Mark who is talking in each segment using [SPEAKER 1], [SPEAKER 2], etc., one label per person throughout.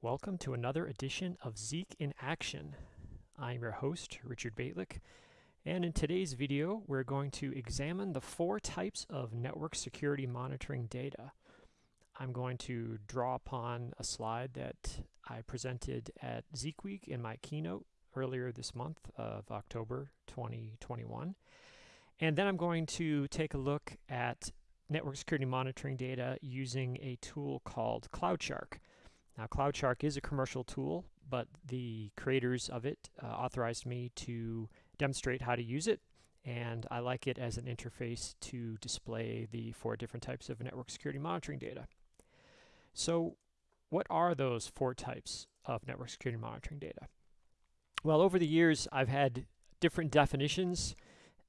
[SPEAKER 1] Welcome to another edition of Zeek in Action. I'm your host, Richard Bejtlich, and in today's video, we're going to examine the four types of network security monitoring data. I'm going to draw upon a slide that I presented at Zeek Week in my keynote earlier this month of October 2021. And then I'm going to take a look at network security monitoring data using a tool called CloudShark. Now, CloudShark is a commercial tool, but the creators of it uh, authorized me to demonstrate how to use it, and I like it as an interface to display the four different types of network security monitoring data. So, what are those four types of network security monitoring data? Well, over the years, I've had different definitions.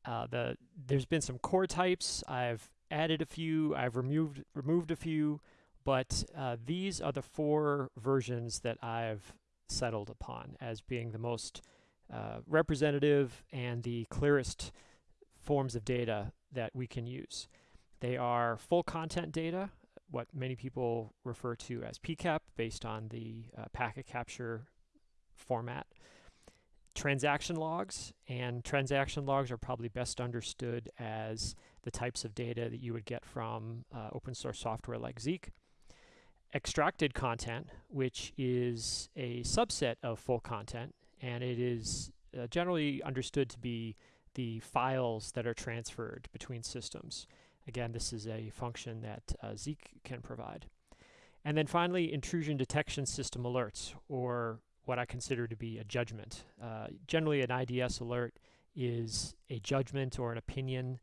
[SPEAKER 1] Uh, the there's been some core types. I've added a few. I've removed removed a few. But uh, these are the four versions that I've settled upon as being the most uh, representative and the clearest forms of data that we can use. They are full content data, what many people refer to as PCAP based on the uh, packet capture format. Transaction logs, and transaction logs are probably best understood as the types of data that you would get from uh, open source software like Zeek extracted content, which is a subset of full content, and it is uh, generally understood to be the files that are transferred between systems. Again, this is a function that uh, Zeek can provide. And then finally, intrusion detection system alerts, or what I consider to be a judgment. Uh, generally, an IDS alert is a judgment or an opinion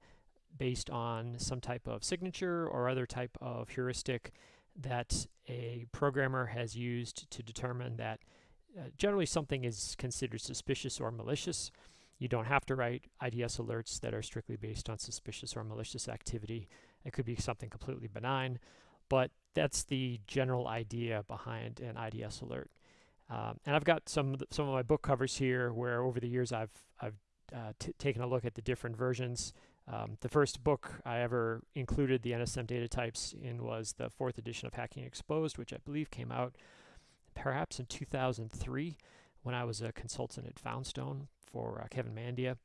[SPEAKER 1] based on some type of signature or other type of heuristic that a programmer has used to determine that uh, generally something is considered suspicious or malicious. You don't have to write IDS alerts that are strictly based on suspicious or malicious activity. It could be something completely benign, but that's the general idea behind an IDS alert. Um, and I've got some of the, some of my book covers here where over the years I've I've uh, taken a look at the different versions um, the first book I ever included the NSM data types in was the fourth edition of Hacking Exposed, which I believe came out perhaps in 2003 when I was a consultant at Foundstone for uh, Kevin Mandia.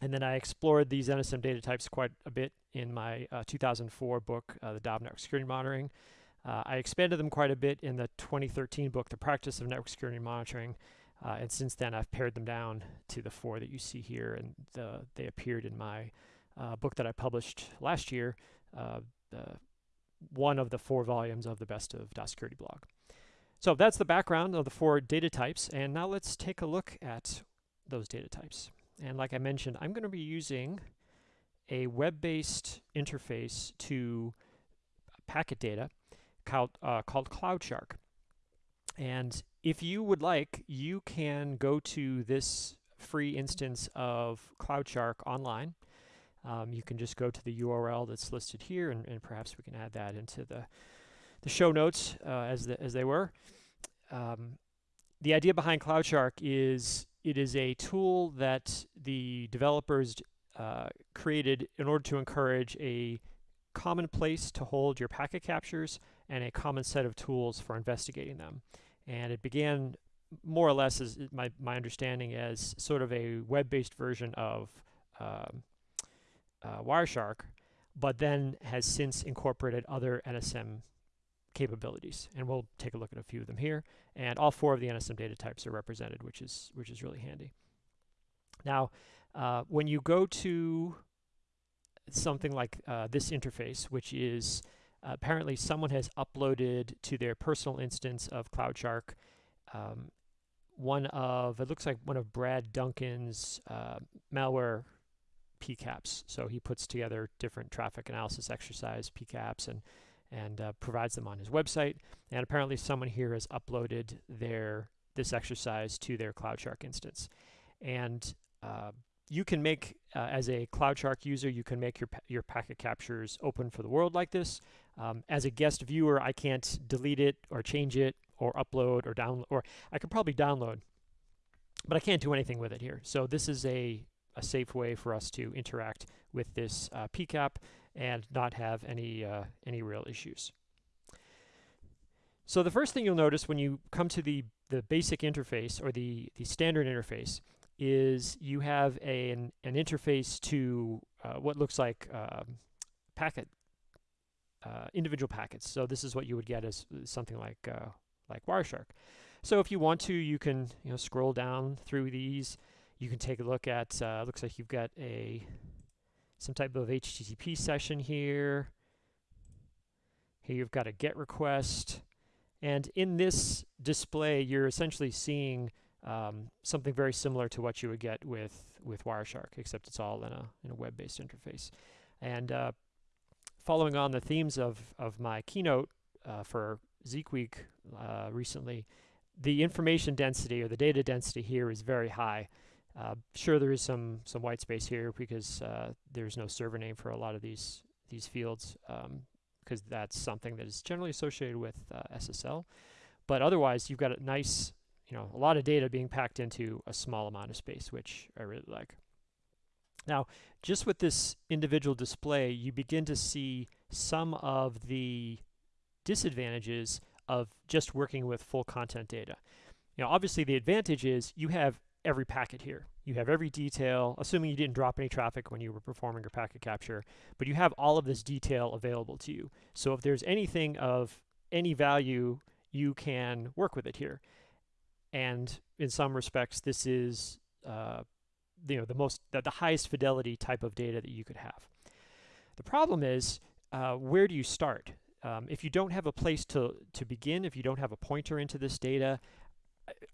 [SPEAKER 1] And then I explored these NSM data types quite a bit in my uh, 2004 book, uh, The Tao of Network Security Monitoring. Uh, I expanded them quite a bit in the 2013 book, The Practice of Network Security Monitoring. Uh, and since then, I've pared them down to the four that you see here, and the, they appeared in my uh, book that I published last year, uh, the, one of the four volumes of the Best of TaoSecurity blog. So that's the background of the four data types, and now let's take a look at those data types. And like I mentioned, I'm going to be using a web-based interface to packet data called, uh, called CloudShark. And if you would like, you can go to this free instance of CloudShark online. Um, you can just go to the URL that's listed here, and, and, perhaps we can add that into the, the show notes uh, as, the, as they were. Um, the idea behind CloudShark is it is a tool that the developers uh, created in order to encourage a common place to hold your packet captures and a common set of tools for investigating them. And it began more or less as my, my understanding as sort of a web-based version of um, uh, Wireshark, but then has since incorporated other NSM capabilities. And we'll take a look at a few of them here. And all four of the NSM data types are represented, which is, which is really handy. Now, uh, when you go to something like uh, this interface, which is apparently someone has uploaded to their personal instance of CloudShark um, one of, it looks like one of Brad Duncan's uh, malware PCAPs. So he puts together different traffic analysis exercise PCAPs and, and uh, provides them on his website. And apparently someone here has uploaded their this exercise to their CloudShark instance. And uh, you can make, uh, as a CloudShark user, you can make your, your packet captures open for the world like this. Um, as a guest viewer, I can't delete it or change it or upload or download, or I could probably download, but I can't do anything with it here. So this is a, a safe way for us to interact with this uh, PCAP and not have any, uh, any real issues. So the first thing you'll notice when you come to the, the basic interface or the, the standard interface is you have a, an, an interface to uh, what looks like um, packet, uh, individual packets. So this is what you would get as something like, uh, like Wireshark. So if you want to, you can you know scroll down through these. You can take a look at, uh, looks like you've got a some type of HTTP session here. Here you've got a GET request. And in this display, you're essentially seeing um, something very similar to what you would get with, with Wireshark, except it's all in a, in a web-based interface. And uh, following on the themes of, of my keynote uh, for Zeek Week uh, recently, the information density or the data density here is very high. Uh, sure, there is some some white space here because uh, there's no server name for a lot of these these fields because um, that's something that is generally associated with uh, SSL. But otherwise, you've got a nice, you know, a lot of data being packed into a small amount of space, which I really like. Now, just with this individual display, you begin to see some of the disadvantages of just working with full content data. You know, obviously the advantage is you have every packet here. You have every detail, assuming you didn't drop any traffic when you were performing your packet capture, but you have all of this detail available to you. So if there's anything of any value, you can work with it here. And in some respects, this is uh, you know the most the, the, highest fidelity type of data that you could have. The problem is, uh, where do you start? Um, if you don't have a place to, to begin, if you don't have a pointer into this data,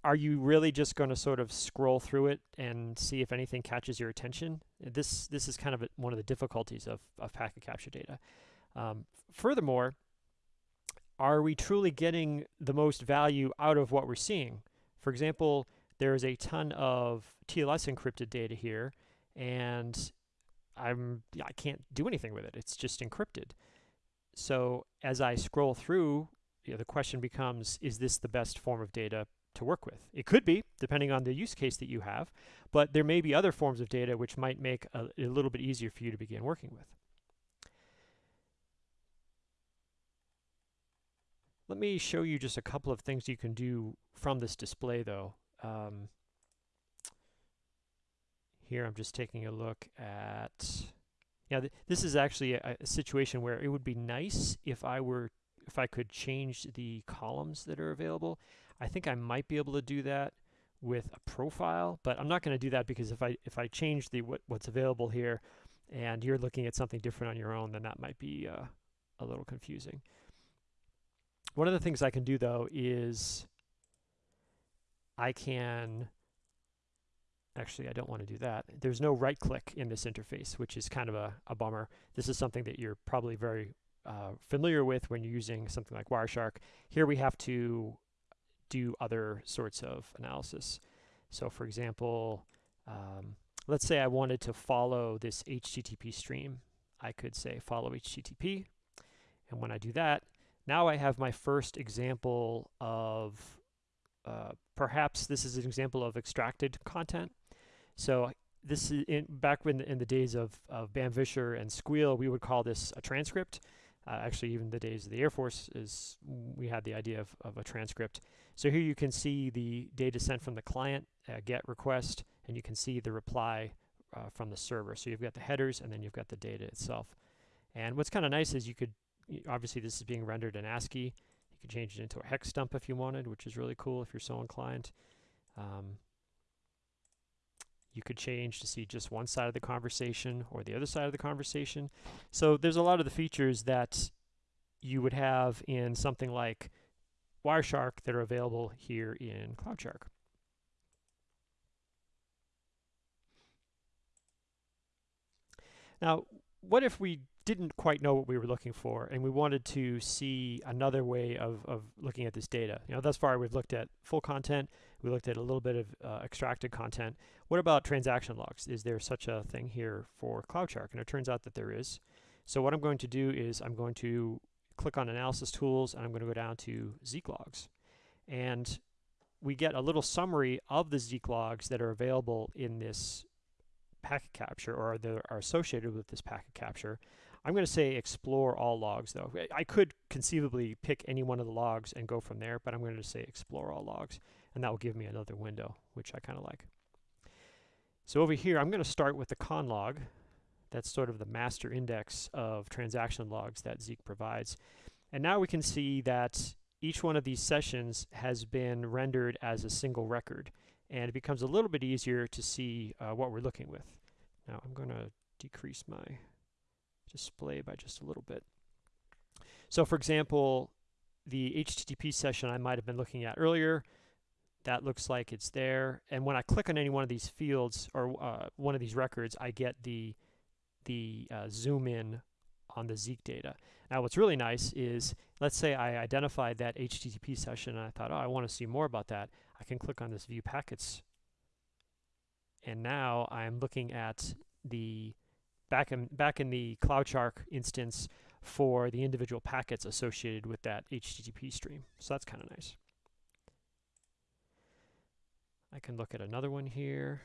[SPEAKER 1] are you really just going to sort of scroll through it and see if anything catches your attention? This this is kind of a, one of the difficulties of, of packet capture data. Um, furthermore, are we truly getting the most value out of what we're seeing? For example, there is a ton of TLS encrypted data here, and I'm I can't do anything with it. It's just encrypted. So as I scroll through, you know, the question becomes, is this the best form of data to work with. It could be, depending on the use case that you have, but there may be other forms of data which might make a, a little bit easier for you to begin working with. Let me show you just a couple of things you can do from this display though. Um, here I'm just taking a look at, yeah, th this is actually a, a situation where it would be nice if I were, if I could change the columns that are available. I think I might be able to do that with a profile, but I'm not going to do that because if I if I change the what, what's available here and you're looking at something different on your own, then that might be uh, a little confusing. One of the things I can do though is I can actually I don't want to do that. There's no right click in this interface, which is kind of a, a bummer. This is something that you're probably very uh, familiar with when you're using something like Wireshark. Here we have to do other sorts of analysis. So for example, um, let's say I wanted to follow this HTTP stream. I could say follow HTTP. And when I do that, now I have my first example of, uh, perhaps this is an example of extracted content. So this is in, back when in the days of, of Bamm Visscher and Sguil, we would call this a transcript. Uh, actually, even the days of the Air Force is we had the idea of, of a transcript. So here you can see the data sent from the client, uh, GET request, and you can see the reply uh, from the server. So you've got the headers and then you've got the data itself. And what's kind of nice is you could, obviously this is being rendered in ASCII. You could change it into a hex dump if you wanted, which is really cool if you're so inclined. Um, you could change to see just one side of the conversation or the other side of the conversation. So there's a lot of the features that you would have in something like Wireshark that are available here in CloudShark. Now, what if we didn't quite know what we were looking for and we wanted to see another way of, of looking at this data? You know, thus far we've looked at full content, we looked at a little bit of uh, extracted content. What about transaction logs? Is there such a thing here for CloudShark? And it turns out that there is. So what I'm going to do is I'm going to click on Analysis Tools, and I'm going to go down to Zeek logs. And we get a little summary of the Zeek logs that are available in this packet capture or that are associated with this packet capture. I'm going to say explore all logs though. I could conceivably pick any one of the logs and go from there, but I'm going to say explore all logs and that will give me another window, which I kind of like. So over here, I'm going to start with the con log. That's sort of the master index of transaction logs that Zeek provides. And now we can see that each one of these sessions has been rendered as a single record. And it becomes a little bit easier to see uh, what we're looking with. Now I'm going to decrease my display by just a little bit. So for example, the HTTP session I might have been looking at earlier, that looks like it's there. And when I click on any one of these fields or uh, one of these records, I get the, the uh, zoom in on the Zeek data. Now what's really nice is, let's say I identified that HTTP session and I thought, oh, I want to see more about that. I can click on this view packets. And now I'm looking at the back in, back in the CloudShark instance for the individual packets associated with that HTTP stream. So that's kind of nice. I can look at another one here.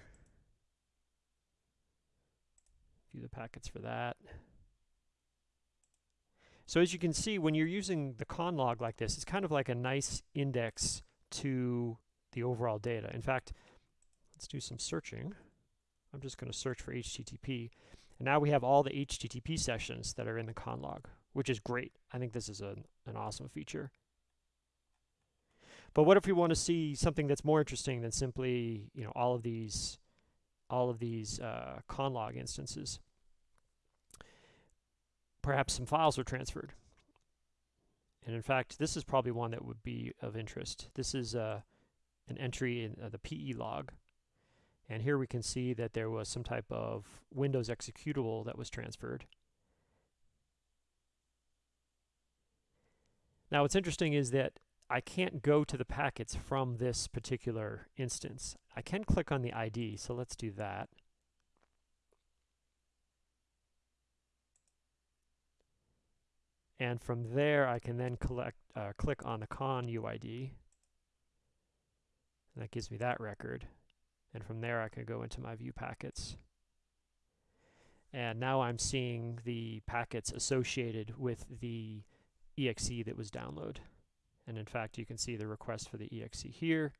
[SPEAKER 1] View the packets for that. So as you can see, when you're using the con log like this, it's kind of like a nice index to the overall data. In fact, let's do some searching. I'm just going to search for HTTP. And now we have all the HTTP sessions that are in the con log, which is great. I think this is a, an awesome feature. But what if we want to see something that's more interesting than simply, you know, all of these, all of these uh, conlog instances? Perhaps some files were transferred. And in fact, this is probably one that would be of interest. This is uh, an entry in uh, the PE log. And here we can see that there was some type of Windows executable that was transferred. Now what's interesting is that I can't go to the packets from this particular instance. I can click on the ID, so let's do that. And from there, I can then collect, uh, click on the con UID. And that gives me that record. And from there, I can go into my view packets. And now I'm seeing the packets associated with the exe that was downloaded. And in fact, you can see the request for the exe here.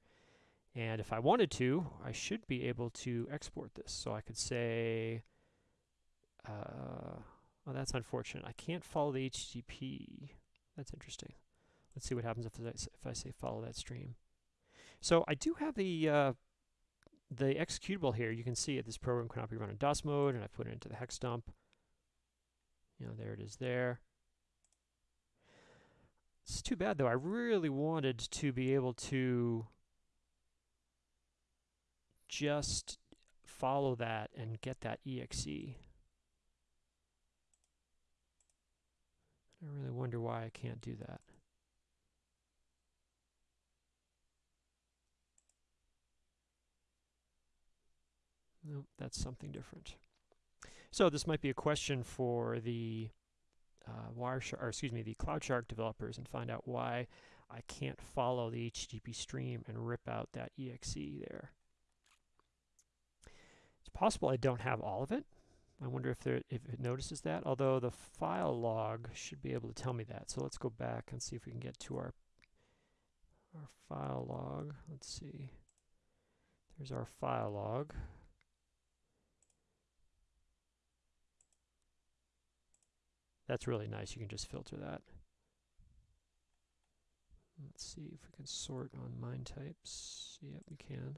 [SPEAKER 1] And if I wanted to, I should be able to export this. So I could say, uh, well, that's unfortunate. I can't follow the HTTP. That's interesting. Let's see what happens if I, if I say follow that stream. So I do have the uh, the executable here. You can see it. This program cannot be run in DOS mode, and I put it into the hex dump. You know, there it is there. It's too bad though. I really wanted to be able to just follow that and get that exe. I really wonder why I can't do that. Nope, that's something different. So this might be a question for the uh, Wireshark, or excuse me, the CloudShark developers and find out why I can't follow the HTTP stream and rip out that exe there. It's possible I don't have all of it. I wonder if there if it notices that, although the file log should be able to tell me that. So let's go back and see if we can get to our our file log. Let's see. There's our file log. That's really nice. You can just filter that. Let's see if we can sort on MIME types. Yep, we can.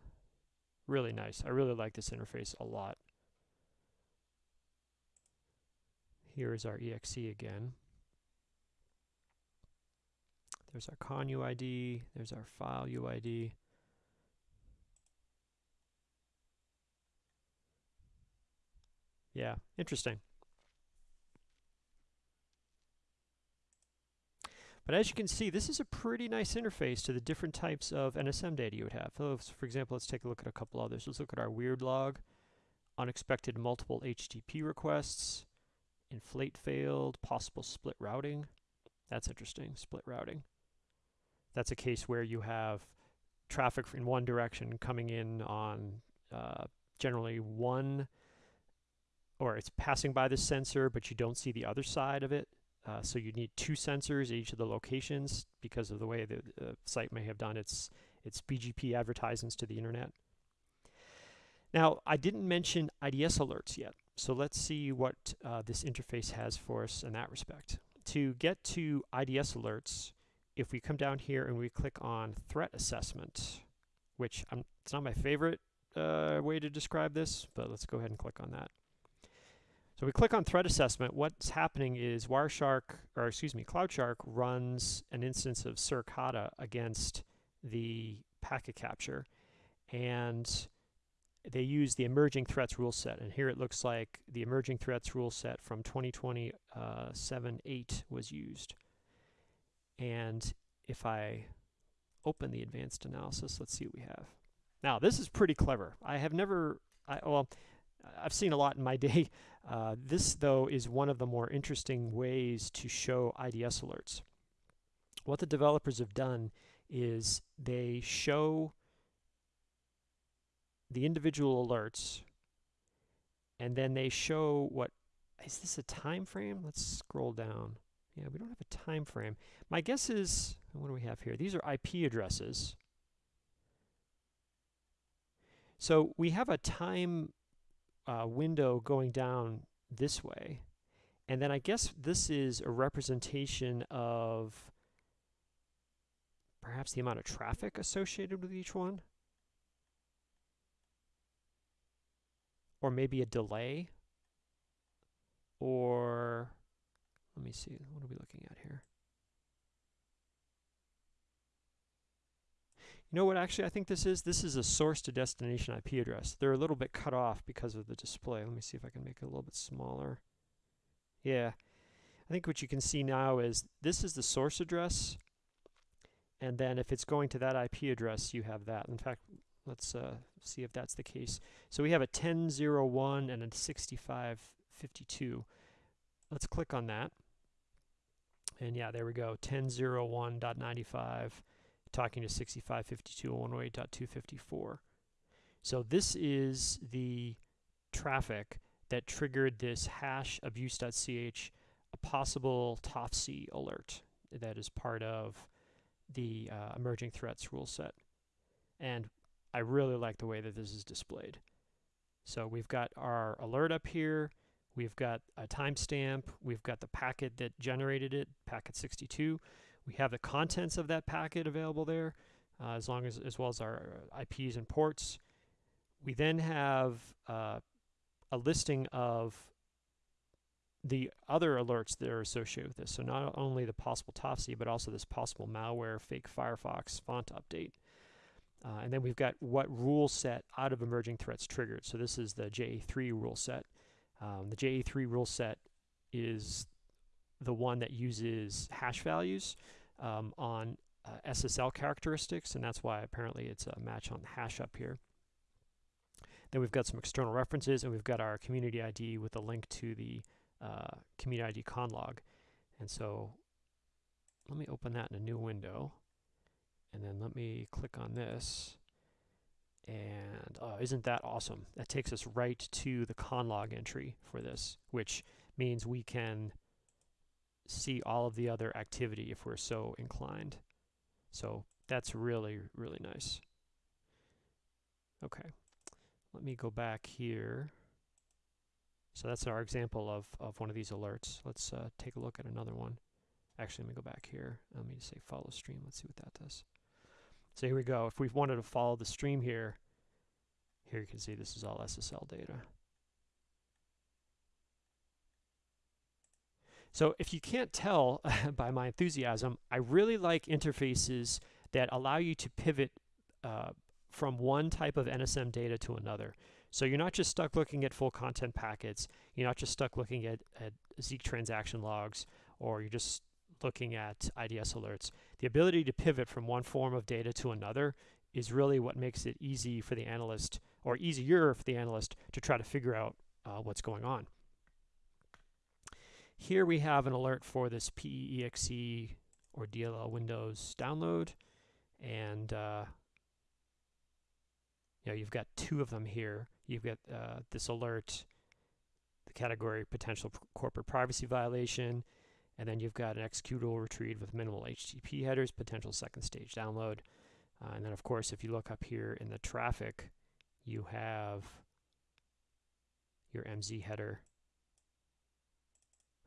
[SPEAKER 1] Really nice. I really like this interface a lot. Here is our exe again. There's our con UID. There's our file UID. Yeah, interesting. But as you can see, this is a pretty nice interface to the different types of NSM data you would have. So for example, let's take a look at a couple others. Let's look at our weird log, unexpected multiple HTTP requests, inflate failed, possible split routing. That's interesting, split routing. That's a case where you have traffic in one direction coming in on uh, generally one or it's passing by the sensor, but you don't see the other side of it. Uh, so you need two sensors at each of the locations because of the way the uh, site may have done its its BGP advertisements to the internet. Now, I didn't mention IDS alerts yet, so let's see what uh, this interface has for us in that respect. To get to IDS alerts, if we come down here and we click on threat assessment, which I'm, it's not my favorite uh, way to describe this, but let's go ahead and click on that. So we click on threat assessment. What's happening is Wireshark, or excuse me, CloudShark runs an instance of Suricata against the packet capture, and they use the emerging threats rule set. And here it looks like the emerging threats rule set from 2020 uh, 7.8 was used. And if I open the advanced analysis, let's see what we have. Now, this is pretty clever. I have never, I, well, I've seen a lot in my day. Uh, this, though, is one of the more interesting ways to show IDS alerts. What the developers have done is they show the individual alerts and then they show what is this a time frame? Let's scroll down. Yeah we don't have a time frame. My guess is what do we have here? These are IP addresses. So we have a time uh, window going down this way. And then I guess this is a representation of perhaps the amount of traffic associated with each one. Or maybe a delay. Or, let me see, what are we looking at here? You know what actually I think this is? This is a source to destination IP address. They're a little bit cut off because of the display. Let me see if I can make it a little bit smaller. Yeah. I think what you can see now is this is the source address. And then if it's going to that IP address, you have that. In fact, let's uh, see if that's the case. So we have a 10.01 and a 65.52. Let's click on that. And yeah, there we go, 10.01.95 talking to 6552.108.254. So this is the traffic that triggered this hash abuse.ch, a possible Tofsee alert that is part of the uh, emerging threats rule set. And I really like the way that this is displayed. So we've got our alert up here. We've got a timestamp. We've got the packet that generated it, packet 62. We have the contents of that packet available there, uh, as long as as well as our IPs and ports. We then have uh, a listing of the other alerts that are associated with this. So not only the possible Tofsee, but also this possible malware, fake Firefox font update. Uh, and then we've got what rule set out of emerging threats triggered. So this is the JA3 rule set. Um, the JA3 rule set is the one that uses hash values um, on uh, SSL characteristics, and that's why apparently it's a match on the hash up here. Then we've got some external references, and we've got our community ID with a link to the uh, community ID conlog. And so let me open that in a new window, and then let me click on this. And oh, isn't that awesome? That takes us right to the conlog entry for this, which means we can see all of the other activity if we're so inclined. So that's really, really nice. Okay, let me go back here. So that's our example of, of one of these alerts. Let's uh, take a look at another one. Actually, let me go back here. Let me just say follow stream. Let's see what that does. So here we go. If we wanted to follow the stream here, here you can see this is all SSL data. So if you can't tell by my enthusiasm, I really like interfaces that allow you to pivot uh, from one type of NSM data to another. So you're not just stuck looking at full content packets, you're not just stuck looking at, at Zeek transaction logs, or you're just looking at IDS alerts. The ability to pivot from one form of data to another is really what makes it easy for the analyst, or easier for the analyst, to try to figure out uh, what's going on. Here we have an alert for this PEEXE or DLL Windows download. And uh, you know, you've got two of them here. You've got uh, this alert, the category potential corporate privacy violation, and then you've got an executable retrieved with minimal HTTP headers, potential second stage download. Uh, and then, of course, if you look up here in the traffic, you have your MZ header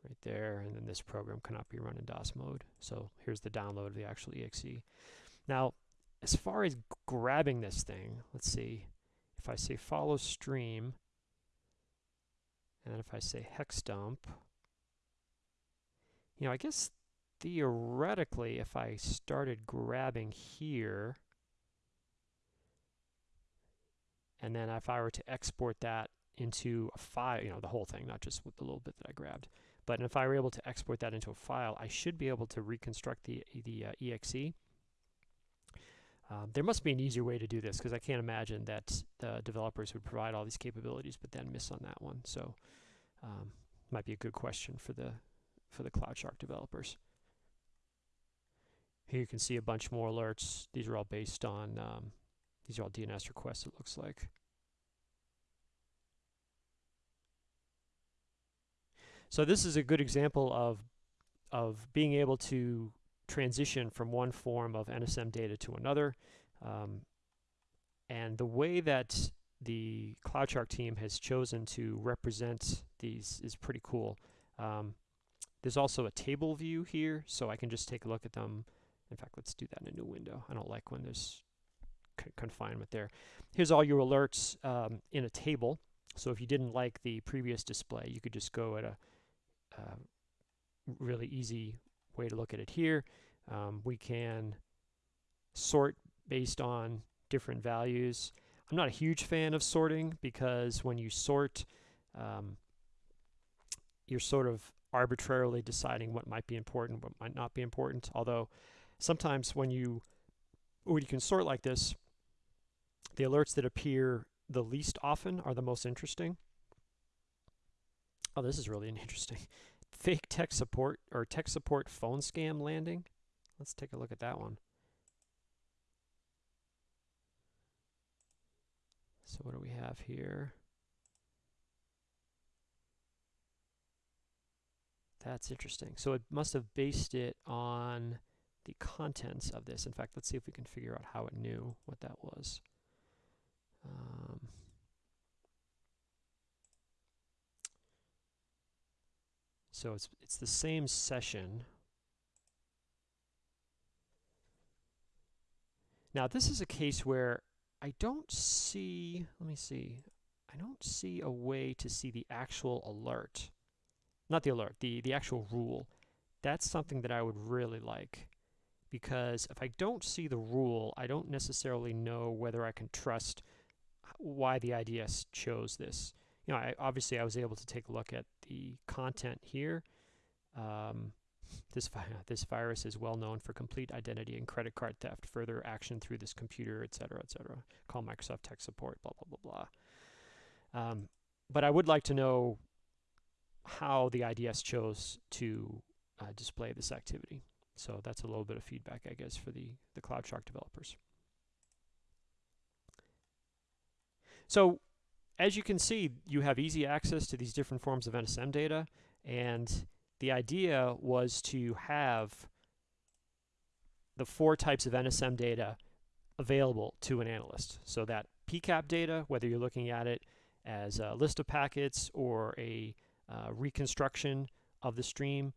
[SPEAKER 1] right there, and then this program cannot be run in DOS mode. So here's the download of the actual exe. Now, as far as grabbing this thing, let's see. If I say follow stream, and if I say hex dump, you know, I guess theoretically, if I started grabbing here, and then if I were to export that into a file, you know, the whole thing, not just with the little bit that I grabbed, but if I were able to export that into a file, I should be able to reconstruct the, the uh, exe. Um, there must be an easier way to do this because I can't imagine that the developers would provide all these capabilities but then miss on that one. So um, might be a good question for the for the CloudShark developers. Here you can see a bunch more alerts. These are all based on, um, these are all DNS requests it looks like. So this is a good example of, of being able to transition from one form of NSM data to another. Um, and the way that the CloudShark team has chosen to represent these is pretty cool. Um, there's also a table view here, so I can just take a look at them. In fact, let's do that in a new window. I don't like when there's confinement there. Here's all your alerts um, in a table. So if you didn't like the previous display, you could just go at a uh, really easy way to look at it here. Um, we can sort based on different values. I'm not a huge fan of sorting because when you sort, um, you're sort of arbitrarily deciding what might be important, what might not be important. Although sometimes when you when you can sort like this, the alerts that appear the least often are the most interesting. Oh, this is really interesting. Fake tech support or tech support phone scam landing. Let's take a look at that one. So what do we have here? That's interesting. So it must have based it on the contents of this. In fact, let's see if we can figure out how it knew what that was. Um, so it's it's the same session. Now this is a case where I don't see, let me see, I don't see a way to see the actual alert not the alert, the, the actual rule. That's something that I would really like because if I don't see the rule, I don't necessarily know whether I can trust why the IDS chose this. You know, I, obviously I was able to take a look at the content here. Um, this, vi this virus is well known for complete identity and credit card theft, further action through this computer, etc., etc. Call Microsoft tech support, blah, blah, blah, blah. Um, but I would like to know how the IDS chose to uh, display this activity. So that's a little bit of feedback, I guess, for the, the CloudShark developers. So as you can see, you have easy access to these different forms of NSM data, and the idea was to have the four types of NSM data available to an analyst. So that PCAP data, whether you're looking at it as a list of packets or a uh, reconstruction of the stream,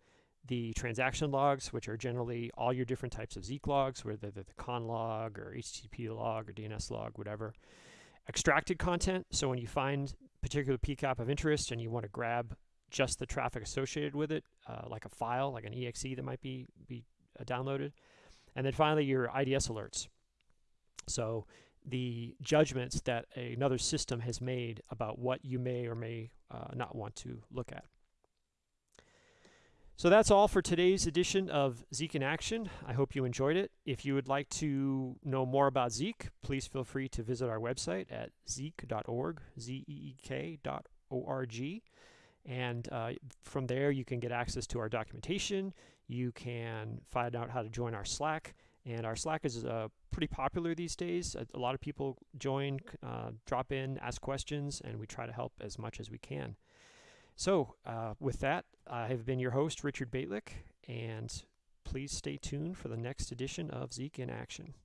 [SPEAKER 1] the transaction logs, which are generally all your different types of Zeek logs, whether they're the con log or HTTP log or DNS log, whatever. Extracted content, so when you find particular PCAP of interest and you want to grab just the traffic associated with it, uh, like a file, like an exe that might be, be uh, downloaded. And then finally, your IDS alerts. So the judgments that another system has made about what you may or may uh, not want to look at. So that's all for today's edition of Zeek in Action. I hope you enjoyed it. If you would like to know more about Zeek, please feel free to visit our website at zeek.org, Z-E-E-K dot O-R-G. And uh, from there, you can get access to our documentation. You can find out how to join our Slack. And our Slack is uh, pretty popular these days. A, a lot of people join, uh, drop in, ask questions, and we try to help as much as we can. So, uh, with that, I have been your host, Richard Bejtlich, and please stay tuned for the next edition of Zeek in Action.